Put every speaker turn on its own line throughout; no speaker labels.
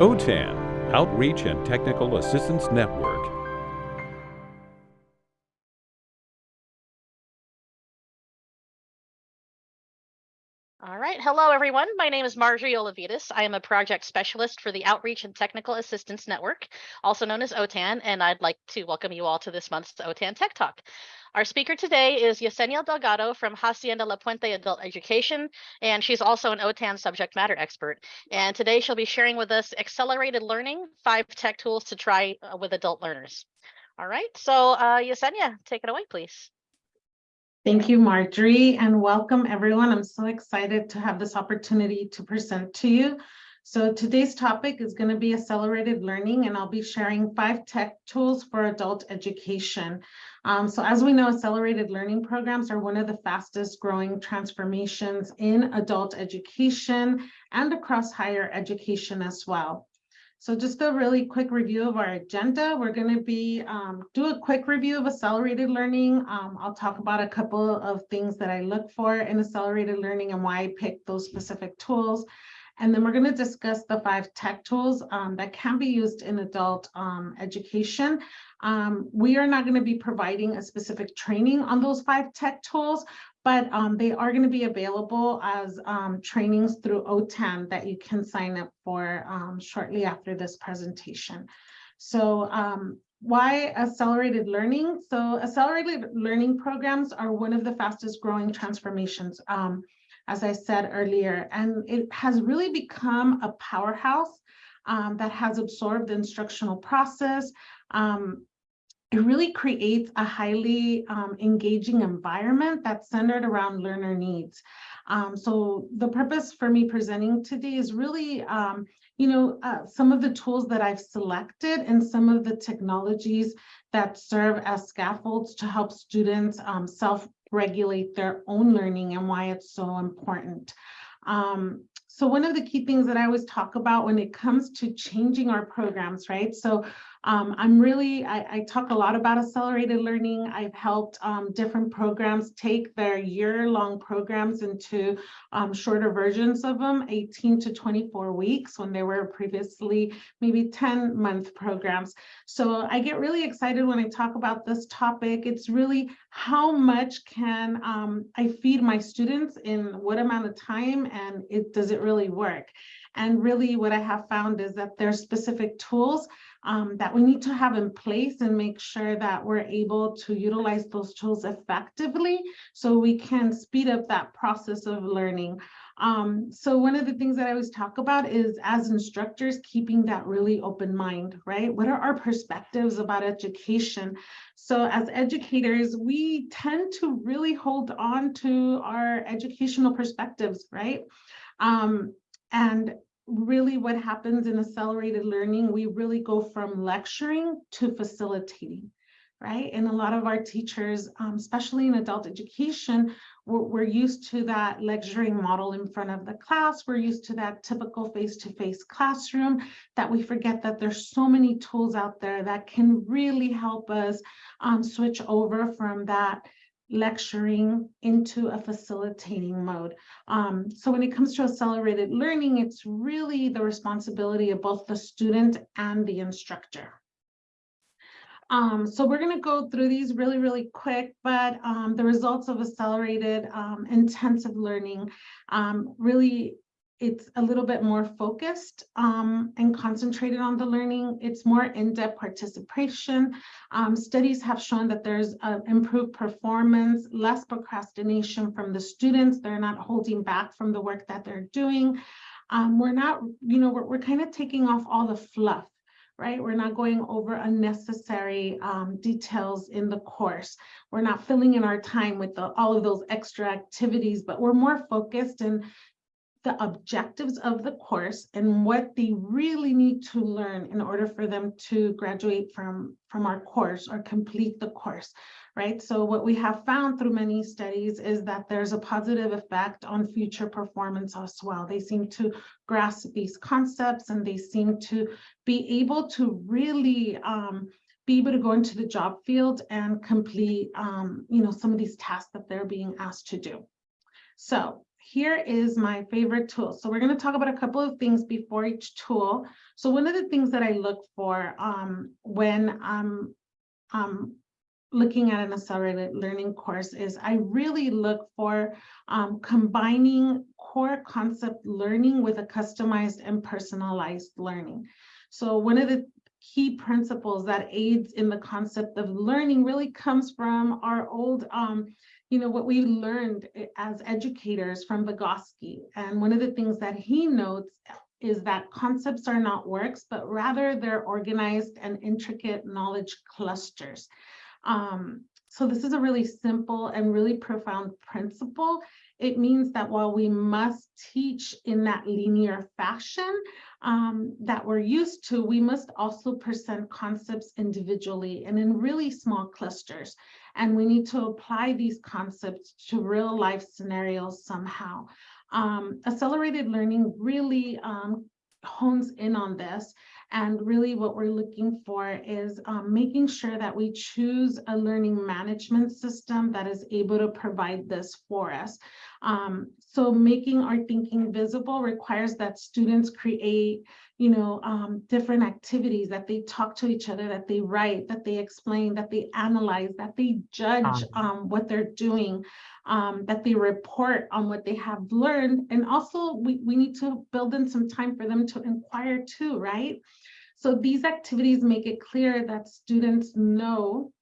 OTAN, Outreach and Technical Assistance Network.
Right. Hello, everyone. My name is Marjorie Olavides. I am a project specialist for the Outreach and Technical Assistance Network, also known as OTAN, and I'd like to welcome you all to this month's OTAN Tech Talk. Our speaker today is Yesenia Delgado from Hacienda La Puente Adult Education, and she's also an OTAN subject matter expert. And today she'll be sharing with us accelerated learning, five tech tools to try uh, with adult learners. All right. So uh, Yesenia, take it away, please.
Thank you, Marjorie, and welcome everyone. I'm so excited to have this opportunity to present to you. So today's topic is going to be accelerated learning, and I'll be sharing five tech tools for adult education. Um, so as we know, accelerated learning programs are one of the fastest growing transformations in adult education and across higher education as well. So just a really quick review of our agenda. We're going to be um, do a quick review of accelerated learning. Um, I'll talk about a couple of things that I look for in accelerated learning and why I picked those specific tools. And then we're going to discuss the five tech tools um, that can be used in adult um, education. Um, we are not going to be providing a specific training on those five tech tools, but um, they are going to be available as um, trainings through OTAN that you can sign up for um, shortly after this presentation. So um, why accelerated learning? So accelerated learning programs are one of the fastest growing transformations, um, as I said earlier, and it has really become a powerhouse um, that has absorbed the instructional process, um, it really creates a highly um, engaging environment that's centered around learner needs. Um, so the purpose for me presenting today is really, um, you know, uh, some of the tools that I've selected and some of the technologies that serve as scaffolds to help students um, self-regulate their own learning and why it's so important. Um, so one of the key things that I always talk about when it comes to changing our programs, right? So um, I'm really, I, I, talk a lot about accelerated learning. I've helped um, different programs take their year-long programs into um, shorter versions of them, 18 to 24 weeks when they were previously maybe 10 month programs. So I get really excited when I talk about this topic. It's really how much can um, I feed my students in what amount of time and it does it really work? And really what I have found is that there's specific tools um, that we need to have in place and make sure that we're able to utilize those tools effectively so we can speed up that process of learning. Um, so one of the things that I always talk about is as instructors, keeping that really open mind, right? What are our perspectives about education? So as educators, we tend to really hold on to our educational perspectives, right? Um, and really what happens in accelerated learning, we really go from lecturing to facilitating, right? And a lot of our teachers, um, especially in adult education, we're, we're, used to that lecturing model in front of the class. We're used to that typical face-to-face -face classroom that we forget that there's so many tools out there that can really help us um, switch over from that lecturing into a facilitating mode. Um, so when it comes to accelerated learning, it's really the responsibility of both the student and the instructor. Um, so we're going to go through these really, really quick, but um, the results of accelerated um, intensive learning um, really it's a little bit more focused um, and concentrated on the learning. It's more in-depth participation. Um, studies have shown that there's uh, improved performance, less procrastination from the students. They're not holding back from the work that they're doing. Um, we're not, you know, we're, we're kind of taking off all the fluff right? We're not going over unnecessary um, details in the course. We're not filling in our time with the, all of those extra activities, but we're more focused and the objectives of the course and what they really need to learn in order for them to graduate from, from our course or complete the course, right? So what we have found through many studies is that there's a positive effect on future performance as well. They seem to grasp these concepts and they seem to be able to really um, be able to go into the job field and complete, um, you know, some of these tasks that they're being asked to do. So here is my favorite tool. So we're going to talk about a couple of things before each tool. So one of the things that I look for um, when I'm um, looking at an accelerated learning course is I really look for um, combining core concept learning with a customized and personalized learning. So one of the key principles that aids in the concept of learning really comes from our old, um, you know, what we learned as educators from Vygotsky. And one of the things that he notes is that concepts are not works, but rather they're organized and intricate knowledge clusters. Um, so this is a really simple and really profound principle. It means that while we must teach in that linear fashion um, that we're used to, we must also present concepts individually and in really small clusters. And we need to apply these concepts to real life scenarios somehow. Um, accelerated learning really um, hones in on this and really what we're looking for is um, making sure that we choose a learning management system that is able to provide this for us. Um, so making our thinking visible requires that students create, you know, um, different activities that they talk to each other, that they write, that they explain, that they analyze, that they judge um, what they're doing, um, that they report on what they have learned. And also we, we need to build in some time for them to inquire too, right? So these activities make it clear that students know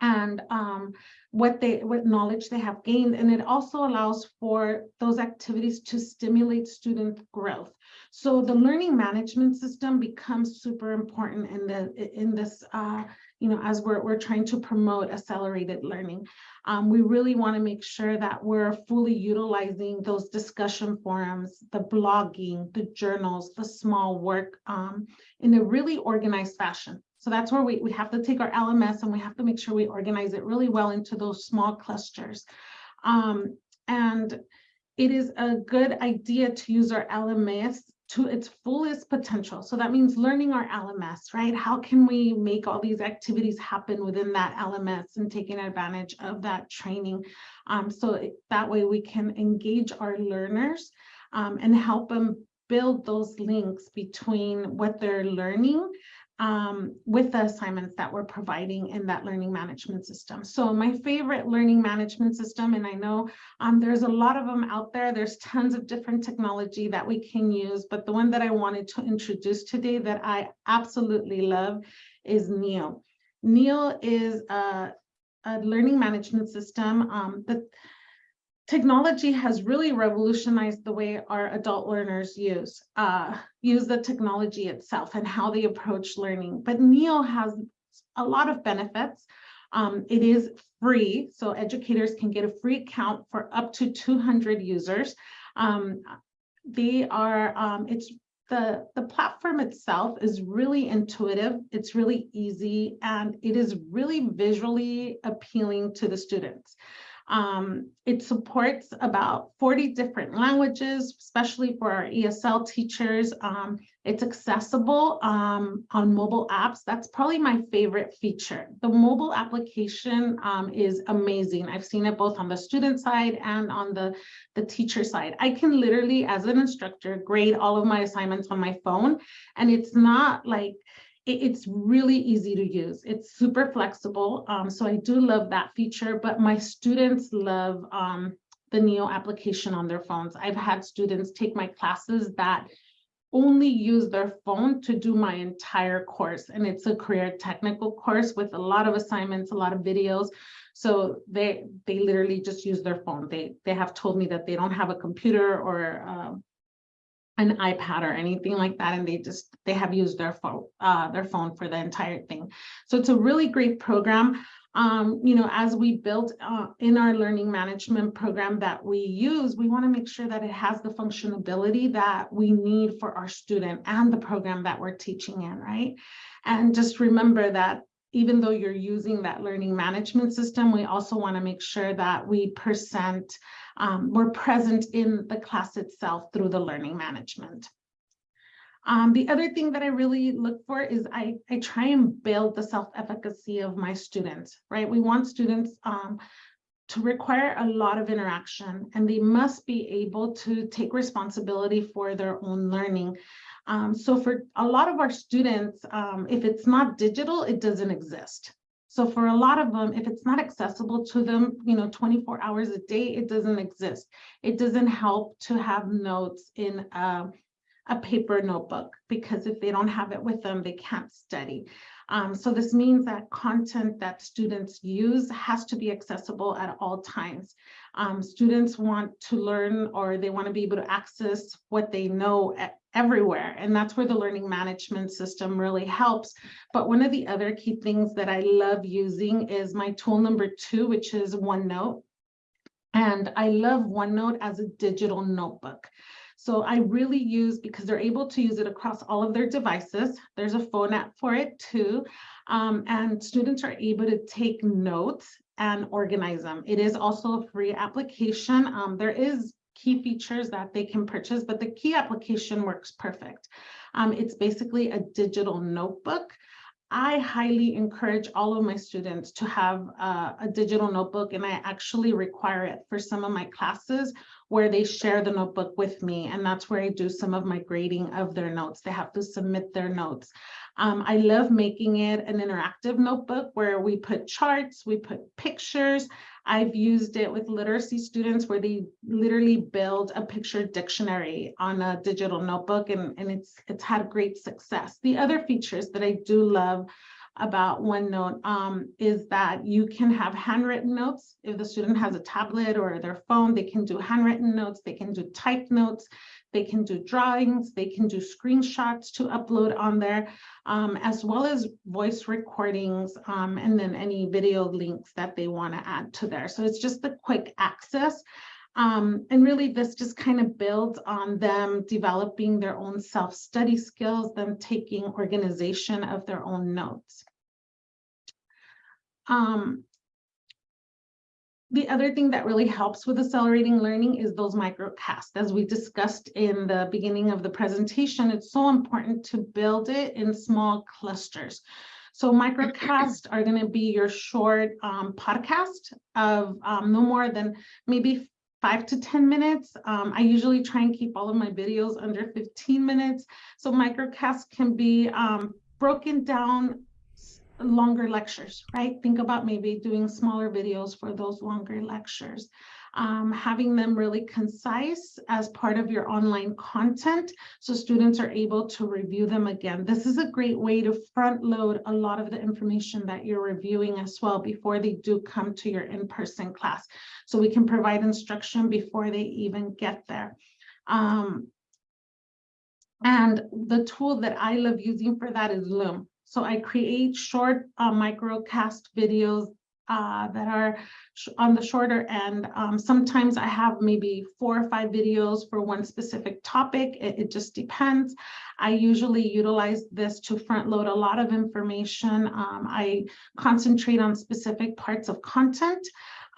and um, what they what knowledge they have gained and it also allows for those activities to stimulate student growth. So the learning management system becomes super important in the in this uh, you know as we're, we're trying to promote accelerated learning. Um, we really want to make sure that we're fully utilizing those discussion forums the blogging the journals the small work um, in a really organized fashion so that's where we, we have to take our LMS and we have to make sure we organize it really well into those small clusters. Um, and it is a good idea to use our LMS to its fullest potential. So that means learning our LMS, right? How can we make all these activities happen within that LMS and taking advantage of that training? Um, so it, that way we can engage our learners um, and help them build those links between what they're learning um, with the assignments that we're providing in that learning management system. So my favorite learning management system, and I know um, there's a lot of them out there, there's tons of different technology that we can use, but the one that I wanted to introduce today that I absolutely love is Neo. Neo is a, a learning management system um, that technology has really revolutionized the way our adult learners use uh, use the technology itself and how they approach learning. But Neo has a lot of benefits. Um, it is free, so educators can get a free account for up to 200 users. Um, they are, um, it's the, the platform itself is really intuitive, it's really easy, and it is really visually appealing to the students. Um, it supports about 40 different languages, especially for our ESL teachers. Um, it's accessible um, on mobile apps. That's probably my favorite feature. The mobile application um, is amazing. I've seen it both on the student side and on the, the teacher side. I can literally, as an instructor, grade all of my assignments on my phone. And it's not like, it's really easy to use. It's super flexible. Um, so I do love that feature, but my students love um, the NEO application on their phones. I've had students take my classes that only use their phone to do my entire course. And it's a career technical course with a lot of assignments, a lot of videos. So they they literally just use their phone. They they have told me that they don't have a computer or uh, an iPad or anything like that, and they just they have used their phone uh, their phone for the entire thing. So it's a really great program. Um, you know, as we build uh, in our learning management program that we use, we want to make sure that it has the functionality that we need for our student and the program that we're teaching in, right? And just remember that even though you're using that learning management system, we also want to make sure that we present, um, we're present in the class itself through the learning management. Um, the other thing that I really look for is I, I try and build the self-efficacy of my students, right? We want students um, to require a lot of interaction and they must be able to take responsibility for their own learning. Um, so for a lot of our students, um, if it's not digital, it doesn't exist. So for a lot of them, if it's not accessible to them, you know, 24 hours a day, it doesn't exist. It doesn't help to have notes in a, a paper notebook because if they don't have it with them, they can't study. Um, so this means that content that students use has to be accessible at all times. Um, students want to learn or they want to be able to access what they know everywhere. And that's where the learning management system really helps. But one of the other key things that I love using is my tool number two, which is OneNote. And I love OneNote as a digital notebook. So I really use, because they're able to use it across all of their devices. There's a phone app for it too. Um, and students are able to take notes and organize them. It is also a free application. Um, there is key features that they can purchase, but the key application works perfect. Um, it's basically a digital notebook. I highly encourage all of my students to have uh, a digital notebook and I actually require it for some of my classes where they share the notebook with me and that's where I do some of my grading of their notes. They have to submit their notes. Um, I love making it an interactive notebook where we put charts, we put pictures. I've used it with literacy students where they literally build a picture dictionary on a digital notebook and, and it's, it's had great success. The other features that I do love about OneNote um, is that you can have handwritten notes. If the student has a tablet or their phone, they can do handwritten notes, they can do typed notes, they can do drawings, they can do screenshots to upload on there, um, as well as voice recordings, um, and then any video links that they want to add to there. So it's just the quick access. Um, and really this just kind of builds on them developing their own self-study skills, them taking organization of their own notes. Um, the other thing that really helps with accelerating learning is those microcasts. As we discussed in the beginning of the presentation, it's so important to build it in small clusters. So microcasts are going to be your short um, podcast of um, no more than maybe five to 10 minutes. Um, I usually try and keep all of my videos under 15 minutes. So microcasts can be um, broken down longer lectures, right? Think about maybe doing smaller videos for those longer lectures. Um, having them really concise as part of your online content so students are able to review them again. This is a great way to front load a lot of the information that you're reviewing as well before they do come to your in-person class. So we can provide instruction before they even get there. Um, and the tool that I love using for that is Loom. So I create short uh, microcast videos uh, that are on the shorter end. Um, sometimes I have maybe four or five videos for one specific topic. It, it, just depends. I usually utilize this to front load a lot of information. Um, I concentrate on specific parts of content.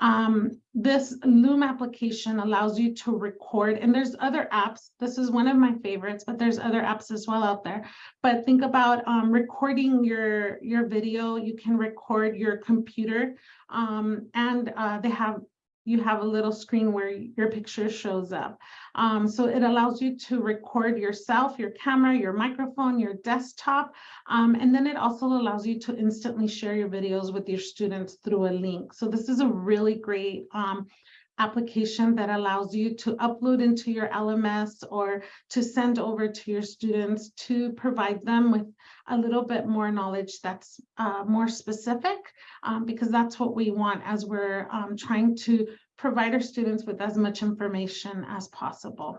Um, this Loom application allows you to record, and there's other apps. This is one of my favorites, but there's other apps as well out there. But think about um, recording your, your video. You can record your computer, um, and uh, they have you have a little screen where your picture shows up. Um, so it allows you to record yourself, your camera, your microphone, your desktop, um, and then it also allows you to instantly share your videos with your students through a link. So this is a really great um, application that allows you to upload into your LMS or to send over to your students to provide them with a little bit more knowledge that's uh, more specific um, because that's what we want as we're um, trying to provide our students with as much information as possible.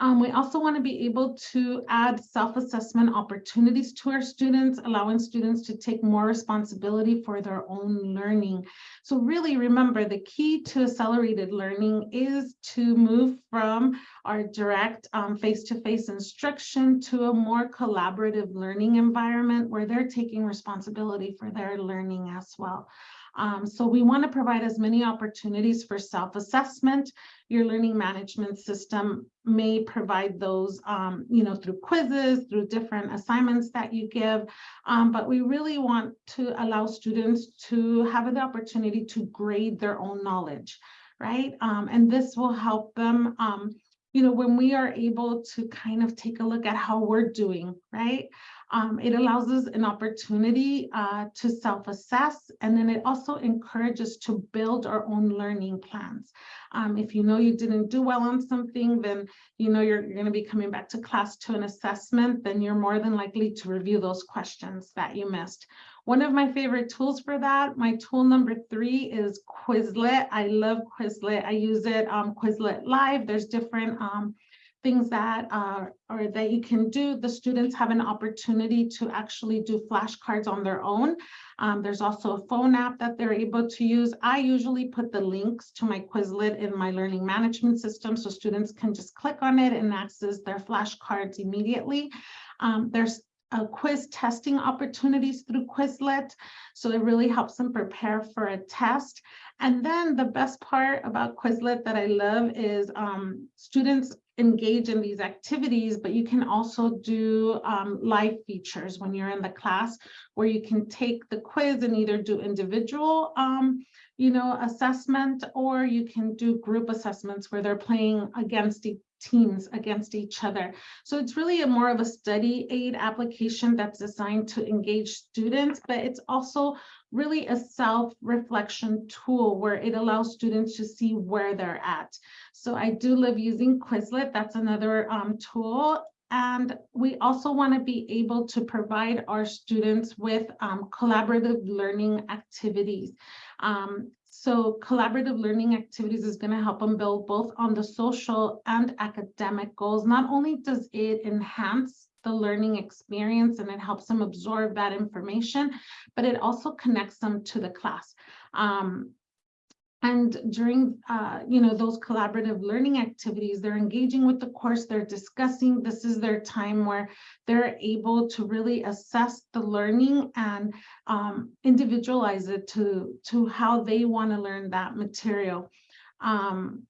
Um, we also want to be able to add self-assessment opportunities to our students, allowing students to take more responsibility for their own learning. So really remember the key to accelerated learning is to move from our direct um, face-to-face -face instruction to a more collaborative learning environment where they're taking responsibility for their learning as well. Um, so we want to provide as many opportunities for self-assessment. Your learning management system may provide those, um, you know, through quizzes, through different assignments that you give. Um, but we really want to allow students to have the opportunity to grade their own knowledge, right? Um, and this will help them, um, you know, when we are able to kind of take a look at how we're doing, right? Um, it allows us an opportunity uh, to self-assess, and then it also encourages to build our own learning plans. Um, if you know you didn't do well on something, then you know you're, you're going to be coming back to class to an assessment, then you're more than likely to review those questions that you missed. One of my favorite tools for that, my tool number three is Quizlet. I love Quizlet. I use it um, Quizlet Live. There's different um, things that uh, or that you can do. The students have an opportunity to actually do flashcards on their own. Um, there's also a phone app that they're able to use. I usually put the links to my Quizlet in my learning management system so students can just click on it and access their flashcards immediately. Um, there's uh, quiz testing opportunities through Quizlet. So it really helps them prepare for a test. And then the best part about Quizlet that I love is um, students engage in these activities, but you can also do um, live features when you're in the class where you can take the quiz and either do individual um, you know, assessment, or you can do group assessments where they're playing against teams against each other. So it's really a more of a study aid application that's designed to engage students, but it's also really a self-reflection tool where it allows students to see where they're at. So I do love using Quizlet. That's another um, tool. And we also want to be able to provide our students with um, collaborative learning activities. Um, so collaborative learning activities is going to help them build both on the social and academic goals. Not only does it enhance the learning experience and it helps them absorb that information, but it also connects them to the class. Um, and during, uh, you know, those collaborative learning activities, they're engaging with the course, they're discussing, this is their time where they're able to really assess the learning and um, individualize it to, to how they want to learn that material. Um,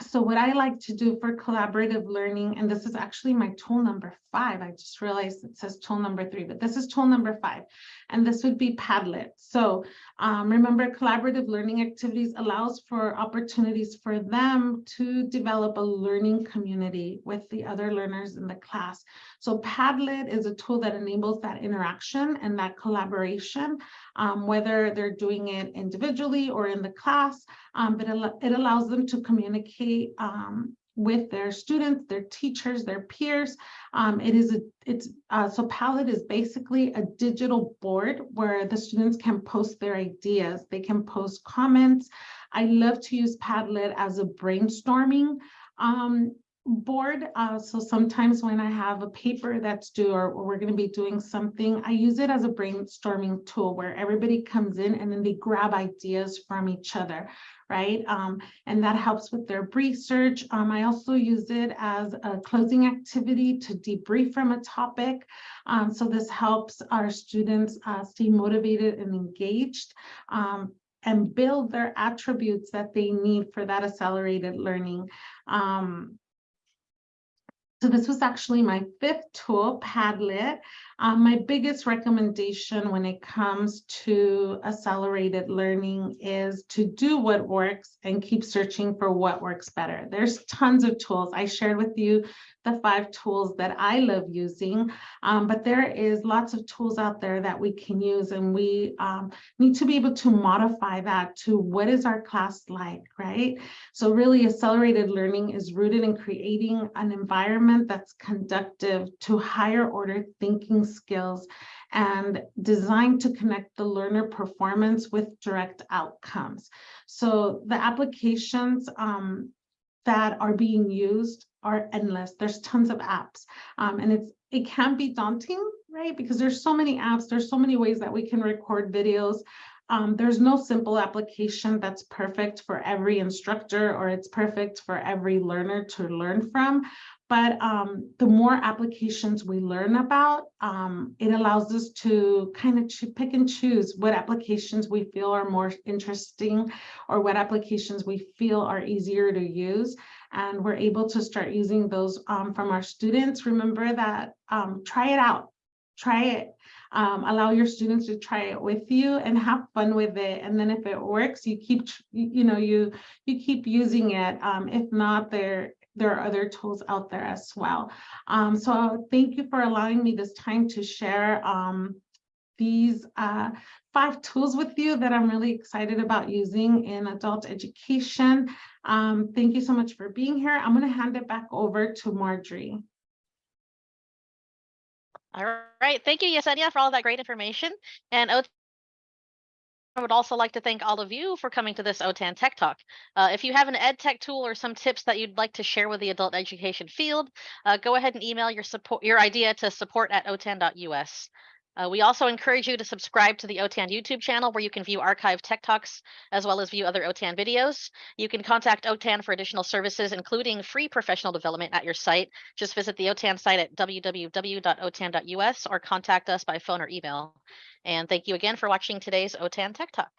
so what I like to do for collaborative learning, and this is actually my tool number five, I just realized it says tool number three, but this is tool number five, and this would be Padlet. So um, remember, collaborative learning activities allows for opportunities for them to develop a learning community with the other learners in the class. So Padlet is a tool that enables that interaction and that collaboration, um, whether they're doing it individually or in the class, um, but it, allows them to communicate um, with their students, their teachers, their peers. Um, it is a, it's, uh, so Padlet is basically a digital board where the students can post their ideas. They can post comments. I love to use Padlet as a brainstorming um, board. Uh, so sometimes when I have a paper that's due or, or we're going to be doing something, I use it as a brainstorming tool where everybody comes in and then they grab ideas from each other, right? Um, and that helps with their research. Um, I also use it as a closing activity to debrief from a topic. Um, so this helps our students uh, stay motivated and engaged um, and build their attributes that they need for that accelerated learning. Um, so this was actually my fifth tool, Padlet. Um, my biggest recommendation when it comes to accelerated learning is to do what works and keep searching for what works better. There's tons of tools. I shared with you the five tools that I love using, um, but there is lots of tools out there that we can use and we um, need to be able to modify that to what is our class like, right? So really accelerated learning is rooted in creating an environment that's conductive to higher order thinking skills and designed to connect the learner performance with direct outcomes. So the applications um, that are being used are endless. There's tons of apps um, and it's it can be daunting, right? Because there's so many apps, there's so many ways that we can record videos. Um, there's no simple application that's perfect for every instructor or it's perfect for every learner to learn from. But um, the more applications we learn about, um, it allows us to kind of pick and choose what applications we feel are more interesting or what applications we feel are easier to use. And we're able to start using those um, from our students. Remember that um, try it out, try it. Um, allow your students to try it with you and have fun with it. And then if it works, you keep, you you know, you you keep using it. Um, if not, there there are other tools out there as well. Um, so thank you for allowing me this time to share um, these uh, five tools with you that I'm really excited about using in adult education. Um, thank you so much for being here. I'm going to hand it back over to Marjorie.
All right, thank you, Yesenia, for all that great information. And I would also like to thank all of you for coming to this OTAN Tech Talk. Uh, if you have an ed tech tool or some tips that you'd like to share with the adult education field, uh, go ahead and email your support your idea to support at otan.us. Uh, we also encourage you to subscribe to the OTAN YouTube channel where you can view archived tech talks as well as view other OTAN videos. You can contact OTAN for additional services, including free professional development at your site. Just visit the OTAN site at www.otan.us or contact us by phone or email. And thank you again for watching today's OTAN Tech Talk.